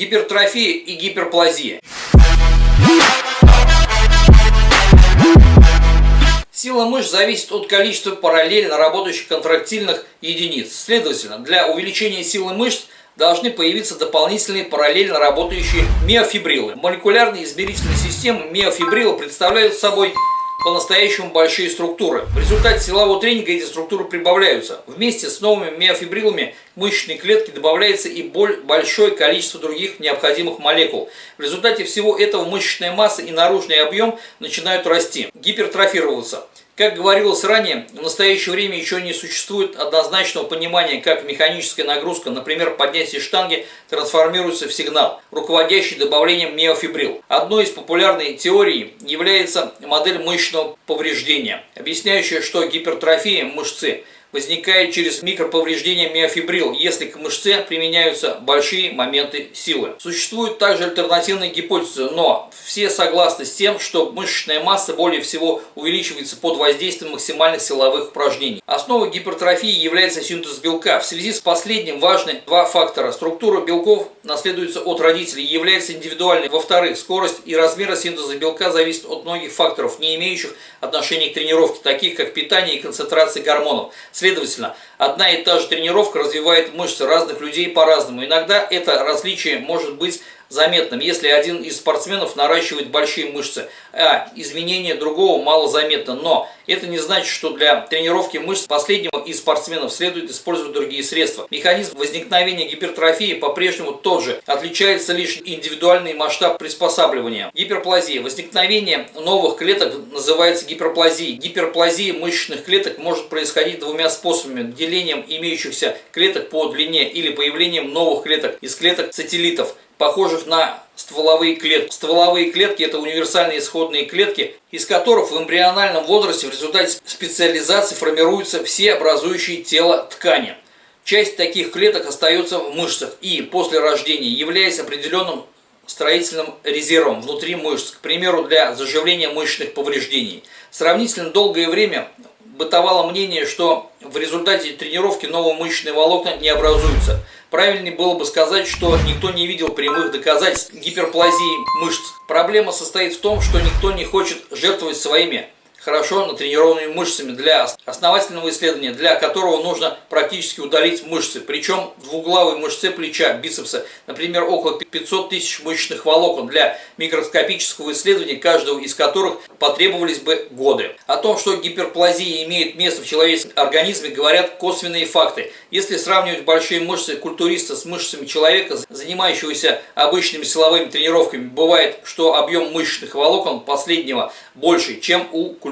Гипертрофия и гиперплазия. Сила мышц зависит от количества параллельно работающих контрактильных единиц. Следовательно, для увеличения силы мышц должны появиться дополнительные параллельно работающие миофибрилы. Молекулярные измерительные системы миофибрила представляют собой по-настоящему большие структуры. В результате силового тренинга эти структуры прибавляются. Вместе с новыми миофибрилами мышечной клетке добавляется и большое количество других необходимых молекул. В результате всего этого мышечная масса и наружный объем начинают расти, гипертрофироваться. Как говорилось ранее, в настоящее время еще не существует однозначного понимания, как механическая нагрузка, например, поднятие штанги, трансформируется в сигнал, руководящий добавлением миофибрил. Одной из популярной теорий является модель мышечного повреждения, объясняющая, что гипертрофия мышцы – возникает через микроповреждение миофибрил, если к мышце применяются большие моменты силы. Существуют также альтернативные гипотезы, но все согласны с тем, что мышечная масса более всего увеличивается под воздействием максимальных силовых упражнений. Основой гипертрофии является синтез белка. В связи с последним важны два фактора. Структура белков наследуется от родителей и является индивидуальной. Во-вторых, скорость и размер синтеза белка зависят от многих факторов, не имеющих отношения к тренировке, таких как питание и концентрация гормонов. Следовательно, одна и та же тренировка развивает мышцы разных людей по-разному. Иногда это различие может быть заметным, если один из спортсменов наращивает большие мышцы, а изменение другого мало заметно. Но это не значит, что для тренировки мышц последнего из спортсменов следует использовать другие средства. Механизм возникновения гипертрофии по-прежнему тот же, отличается лишь индивидуальный масштаб приспосабливания. Гиперплазия. Возникновение новых клеток называется гиперплазией. Гиперплазия мышечных клеток может происходить двумя способами. Делением имеющихся клеток по длине или появлением новых клеток из клеток сателлитов похожих на стволовые клетки. Стволовые клетки – это универсальные исходные клетки, из которых в эмбриональном возрасте в результате специализации формируются все образующие тело ткани. Часть таких клеток остается в мышцах и после рождения, являясь определенным строительным резервом внутри мышц, к примеру, для заживления мышечных повреждений. Сравнительно долгое время бытовало мнение, что в результате тренировки новые мышечные волокна не образуются – Правильнее было бы сказать, что никто не видел прямых доказательств гиперплазии мышц. Проблема состоит в том, что никто не хочет жертвовать своими хорошо натренированными мышцами для основательного исследования, для которого нужно практически удалить мышцы. Причем двуглавые мышцы плеча, бицепса, например, около 500 тысяч мышечных волокон для микроскопического исследования, каждого из которых потребовались бы годы. О том, что гиперплазия имеет место в человеческом организме, говорят косвенные факты. Если сравнивать большие мышцы культуриста с мышцами человека, занимающегося обычными силовыми тренировками, бывает, что объем мышечных волокон последнего больше, чем у культуриста.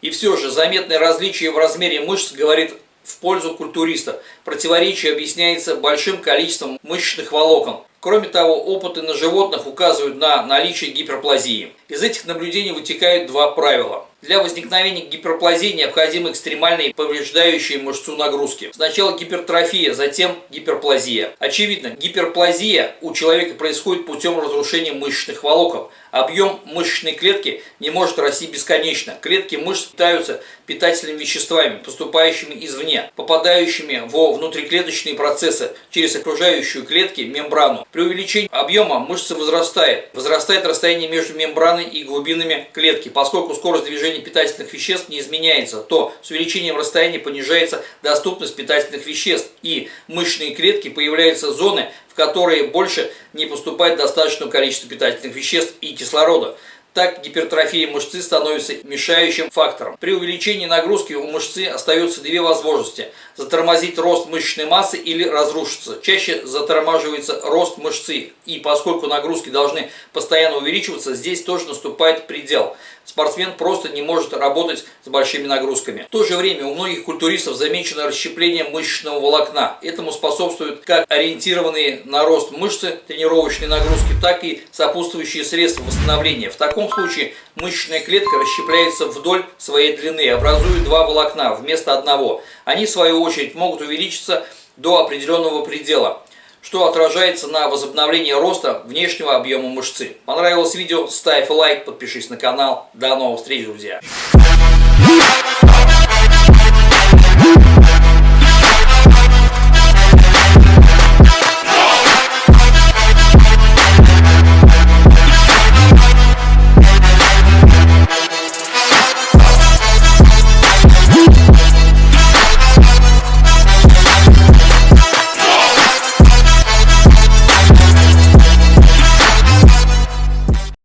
И все же заметное различие в размере мышц говорит в пользу культуриста. Противоречие объясняется большим количеством мышечных волокон. Кроме того, опыты на животных указывают на наличие гиперплазии. Из этих наблюдений вытекают два правила. Для возникновения гиперплазии необходимы экстремальные повреждающие мышцу нагрузки. Сначала гипертрофия, затем гиперплазия. Очевидно, гиперплазия у человека происходит путем разрушения мышечных волокон. Объем мышечной клетки не может расти бесконечно. Клетки мышц питаются питательными веществами, поступающими извне, попадающими во внутриклеточные процессы через окружающую клетки мембрану. При увеличении объема мышца возрастает. Возрастает расстояние между мембраной и глубинами клетки. Поскольку скорость движения питательных веществ не изменяется, то с увеличением расстояния понижается доступность питательных веществ. И мышечные клетки появляются зоны, в которые больше не поступает достаточное количество питательных веществ и кислорода. Так гипертрофия мышцы становится мешающим фактором. При увеличении нагрузки у мышцы остается две возможности – затормозить рост мышечной массы или разрушиться. Чаще затормаживается рост мышцы, и поскольку нагрузки должны постоянно увеличиваться, здесь тоже наступает предел – спортсмен просто не может работать с большими нагрузками. В то же время у многих культуристов замечено расщепление мышечного волокна. Этому способствуют как ориентированные на рост мышцы тренировочные нагрузки, так и сопутствующие средства восстановления. В таком случае мышечная клетка расщепляется вдоль своей длины, образуя два волокна вместо одного. Они, в свою очередь, могут увеличиться до определенного предела что отражается на возобновлении роста внешнего объема мышцы. Понравилось видео? Ставь лайк, подпишись на канал. До новых встреч, друзья!